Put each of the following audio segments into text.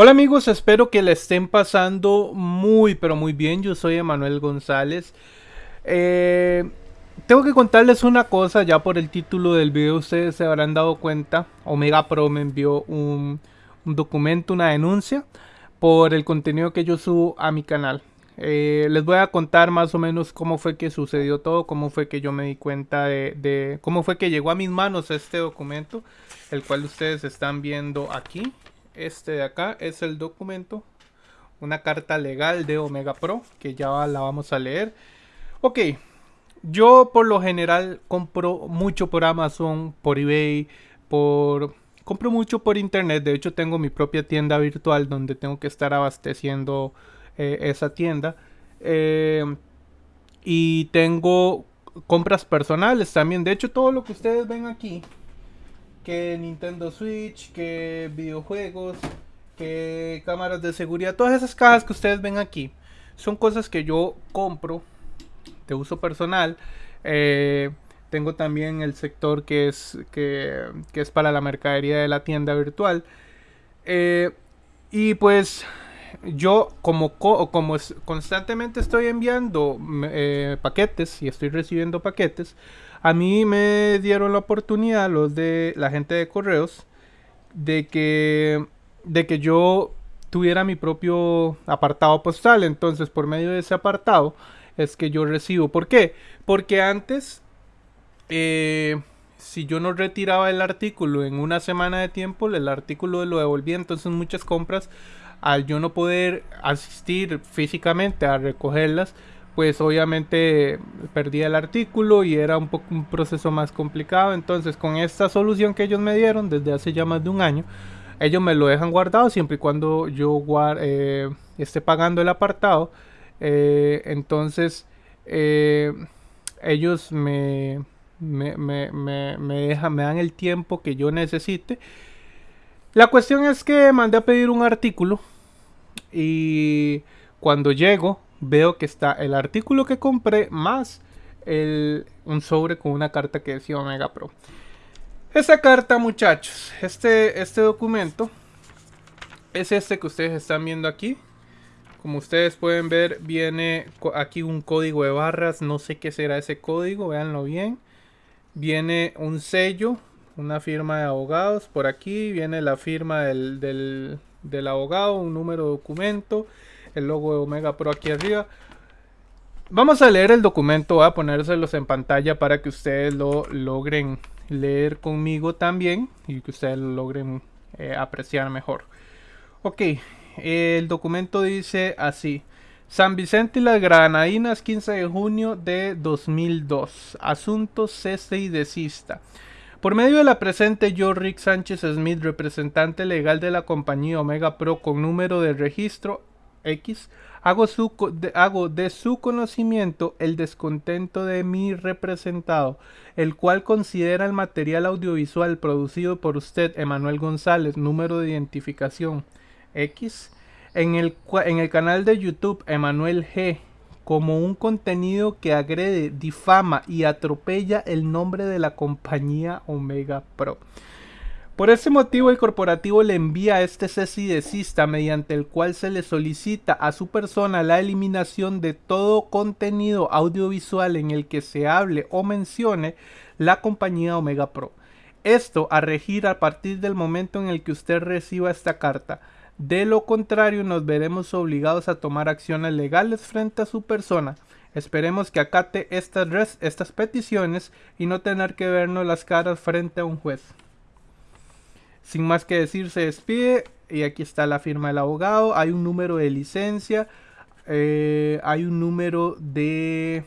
Hola amigos, espero que le estén pasando muy pero muy bien. Yo soy Emanuel González. Eh, tengo que contarles una cosa, ya por el título del video ustedes se habrán dado cuenta. Omega Pro me envió un, documento, una denuncia por el contenido que yo subo a mi canal. Eh, les voy a contar más o menos cómo fue que sucedió todo, cómo fue que yo me di cuenta de, de cómo fue que llegó a mis manos este documento, el cual ustedes están viendo aquí. Este de acá es el documento, una carta legal de Omega Pro, que ya la vamos a leer. Ok, yo por lo general compro mucho por Amazon, por eBay, por... Compro mucho por internet, de hecho tengo mi propia tienda virtual donde tengo que estar abasteciendo eh, esa tienda. Eh, y tengo compras personales también. De hecho, todo lo que ustedes ven aquí que Nintendo Switch, que videojuegos, que cámaras de seguridad, todas esas cajas que ustedes ven aquí son cosas que yo compro de uso personal. Eh, tengo también el sector que es, que, es para la mercadería de la tienda virtual. Eh, y pues yo como, como constantemente estoy enviando eh, paquetes y estoy recibiendo paquetes, a mí me dieron la oportunidad, los de la gente de correos, de que, de que yo tuviera mi propio apartado postal. Entonces, por medio de ese apartado, es que yo recibo. ¿Por qué? Porque antes, eh, si yo no retiraba el artículo en una semana de tiempo, el artículo lo devolvía. Entonces, muchas compras, al yo no poder asistir físicamente a recogerlas, pues obviamente perdía el artículo y era un poco un proceso más complicado. Entonces, con esta solución que ellos me dieron desde hace ya más de un año, ellos me lo dejan guardado siempre y cuando yo eh, esté pagando el apartado. Eh, entonces, eh, ellos me, me, me, me, dejan, me dan el tiempo que yo necesite. La cuestión es que mandé a pedir un artículo y cuando llego veo que está el artículo que compré más el, un sobre con una carta que decía Omega Pro. Esta carta, muchachos, este, este documento es este que ustedes están viendo aquí. Como ustedes pueden ver, viene aquí un código de barras. No sé qué será ese código, véanlo bien. Viene un sello, una firma de abogados. Por aquí viene la firma del, del, del abogado, un número de documento el logo de Omega Pro aquí arriba. Vamos a leer el documento, a ponérselos en pantalla para que ustedes lo logren leer conmigo también y que ustedes lo logren eh, apreciar mejor. Ok, el documento dice así. San Vicente y las Granadinas, 15 de junio de 2002. Asunto cese y desista. Por medio de la presente, yo, Rick Sánchez Smith, representante legal de la compañía Omega Pro con número de registro Hago de su conocimiento el descontento de mi representado, el cual considera el material audiovisual producido por usted, Emanuel González, número de identificación X, en el, en el canal de YouTube Emanuel G, como un contenido que agrede, difama y atropella el nombre de la compañía Omega Pro. Por ese motivo el corporativo le envía este cese mediante el cual se le solicita a su persona la eliminación de todo contenido audiovisual en el que se hable o mencione la compañía Omega Pro. Esto a regir a partir del momento en el que usted reciba esta carta. De lo contrario nos veremos obligados a tomar acciones legales frente a su persona. Esperemos que acate estas, estas peticiones y no tener que vernos las caras frente a un juez. Sin más que decir, se despide. Y aquí está la firma del abogado. Hay un número de licencia. Eh, hay un número de...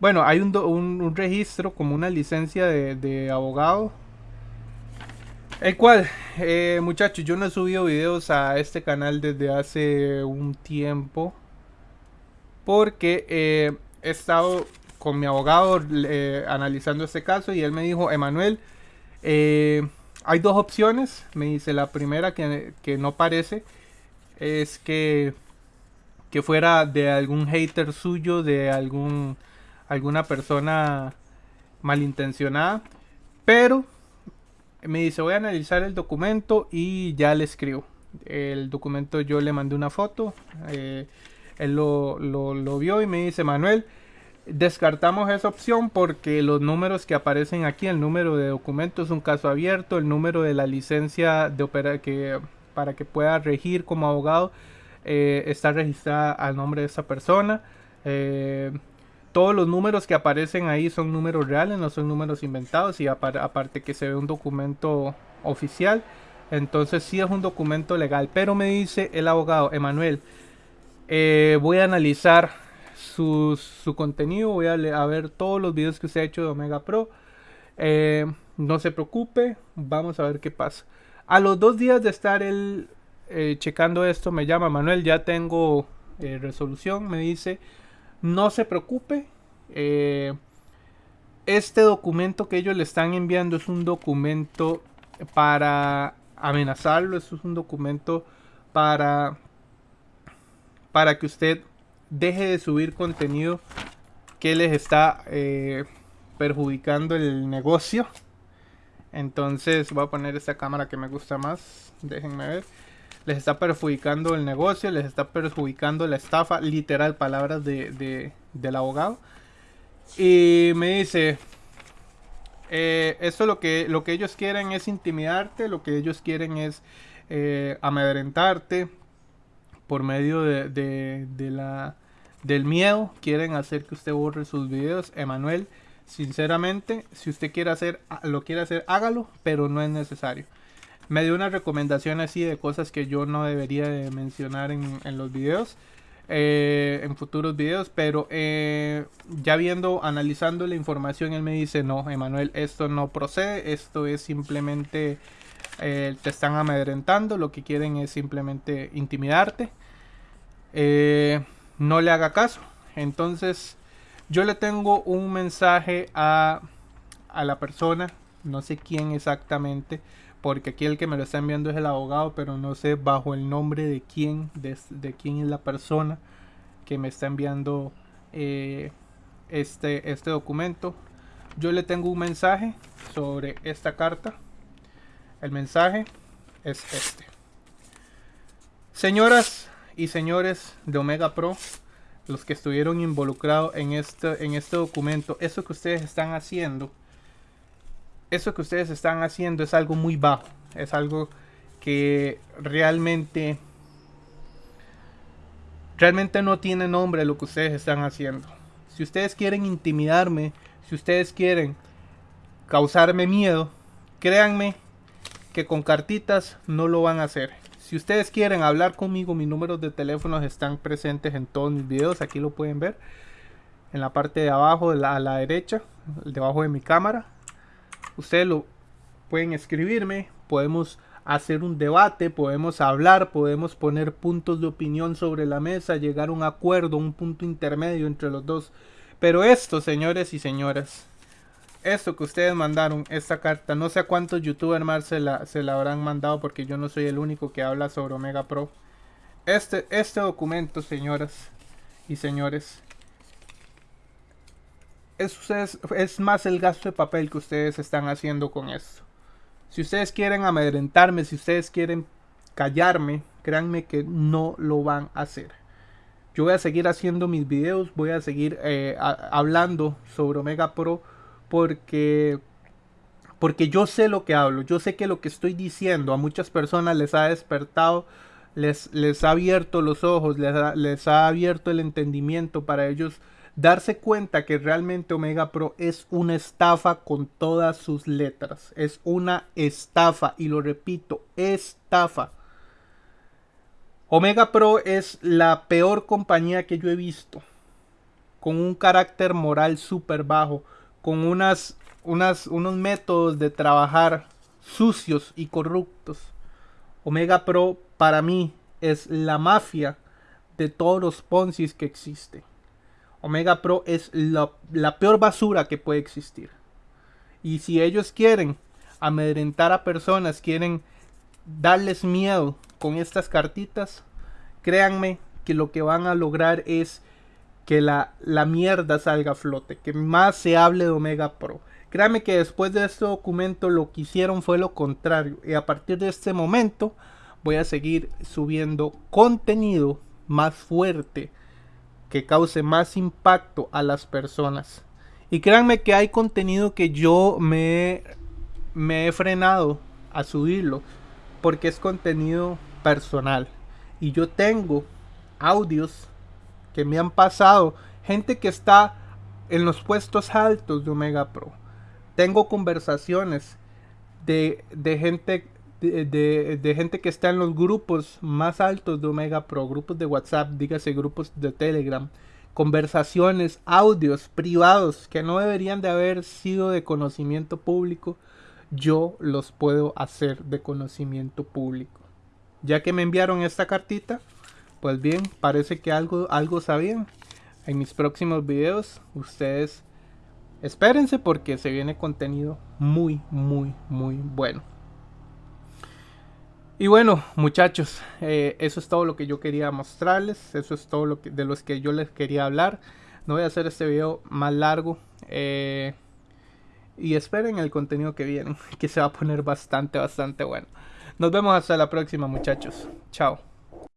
Bueno, hay un, registro como una licencia de, abogado. El cual, eh, muchachos, yo no he subido videos a este canal desde hace un tiempo. Porque eh, he estado con mi abogado analizando este caso y él me dijo, Emanuel, eh, hay dos opciones. Me dice la primera que, no parece es que, que fuera de algún hater suyo, de algún alguna persona malintencionada. Pero me dice, voy a analizar el documento y ya le escribo. El documento yo le mandé una foto, eh, él lo, lo, vio y me dice, Manuel, descartamos esa opción porque los números que aparecen aquí, el número de documento es un caso abierto, el número de la licencia de que para que pueda regir como abogado eh, está registrada al nombre de esa persona. Eh, todos los números que aparecen ahí son números reales, no son números inventados y aparte que se ve un documento oficial. Entonces sí es un documento legal. Pero me dice el abogado, Emanuel, eh, voy a analizar su, contenido, voy a, ver todos los videos que usted ha hecho de Omega Pro. Eh, no se preocupe, vamos a ver qué pasa. A los dos días de estar él eh, checando esto, me llama Manuel, ya tengo resolución, me dice no se preocupe. Eh, este documento que ellos le están enviando es un documento para amenazarlo. es un documento para, para que usted deje de subir contenido que les está eh, perjudicando el negocio. Entonces voy a poner esta cámara que me gusta más. Déjenme ver les está perjudicando el negocio, les está perjudicando la estafa, literal, palabras de, del abogado. Y me dice, eh, esto lo que, lo que ellos quieren es intimidarte, lo que ellos quieren es eh, amedrentarte por medio de, la, del miedo, quieren hacer que usted borre sus videos. Emanuel, sinceramente, si usted quiere hacer, lo quiere hacer, hágalo, pero no es necesario me dio una recomendación así de cosas que yo no debería de mencionar en, los videos. Eh, en futuros videos, pero eh, ya viendo, analizando la información, él me dice, no, Emanuel, esto no procede, esto es simplemente, eh, te están amedrentando, lo que quieren es simplemente intimidarte, no le haga caso. Entonces, yo le tengo un mensaje a, a la persona, no sé quién exactamente, porque aquí el que me lo está enviando es el abogado, pero no sé bajo el nombre de quién, de, quién es la persona que me está enviando eh, este, este documento. Yo le tengo un mensaje sobre esta carta. El mensaje es este. Señoras y señores de Omega Pro, los que estuvieron involucrados en este, en este documento, eso que ustedes están haciendo eso que ustedes están haciendo es algo muy bajo. Es algo que realmente realmente no tiene nombre lo que ustedes están haciendo. Si ustedes quieren intimidarme, si ustedes quieren causarme miedo, créanme que con cartitas no lo van a hacer. Si ustedes quieren hablar conmigo, mis números de teléfono están presentes en todos mis videos. Aquí lo pueden ver. En la parte de abajo, a la derecha, debajo de mi cámara ustedes lo pueden escribirme, podemos hacer un debate, podemos hablar, podemos poner puntos de opinión sobre la mesa, llegar a un acuerdo, un punto intermedio entre los dos. Pero esto, señores y señoras, esto que ustedes mandaron, esta carta, no sé a cuántos youtubers más se la, se la habrán mandado porque yo no soy el único que habla sobre Omega Pro. Este, este documento, señoras y señores, es, es, más el gasto de papel que ustedes están haciendo con esto. Si ustedes quieren amedrentarme, si ustedes quieren callarme, créanme que no lo van a hacer. Yo voy a seguir haciendo mis videos, voy a seguir eh, hablando sobre Omega Pro porque porque yo sé lo que hablo, yo sé que lo que estoy diciendo a muchas personas les ha despertado, les, les ha abierto los ojos, les les ha abierto el entendimiento para ellos darse cuenta que realmente Omega Pro es una estafa con todas sus letras. Es una estafa y lo repito, estafa. Omega Pro es la peor compañía que yo he visto. Con un carácter moral súper bajo. Con unas, unas, unos métodos de trabajar sucios y corruptos. Omega Pro para mí es la mafia de todos los Ponzi's que existen. Omega Pro es la, peor basura que puede existir. Y si ellos quieren amedrentar a personas, quieren darles miedo con estas cartitas, créanme que lo que van a lograr es que la, la mierda salga a flote, que más se hable de Omega Pro, Créanme que después de este documento lo que hicieron fue lo contrario. Y a partir de este momento voy a seguir subiendo contenido más fuerte que cause más impacto a las personas. Y créanme que hay contenido que yo me, me he frenado a subirlo porque es contenido personal. Y yo tengo audios que me han pasado, gente que está en los puestos altos de Omega Pro. Tengo conversaciones de, de gente de, de, gente que está en los grupos más altos de Omega Pro, grupos de WhatsApp, dígase grupos de Telegram, conversaciones, audios privados que no deberían de haber sido de conocimiento público, yo los puedo hacer de conocimiento público. Ya que me enviaron esta cartita, pues bien, parece que algo, algo sabían. En mis próximos videos, ustedes espérense porque se viene contenido muy, muy, muy bueno. Y bueno, muchachos, eh, eso es todo lo que yo quería mostrarles. Eso es todo lo de los que yo les quería hablar. No voy a hacer este video más largo. Eh, y esperen el contenido que viene, que se va a poner bastante, bastante bueno. Nos vemos hasta la próxima, muchachos. Chao.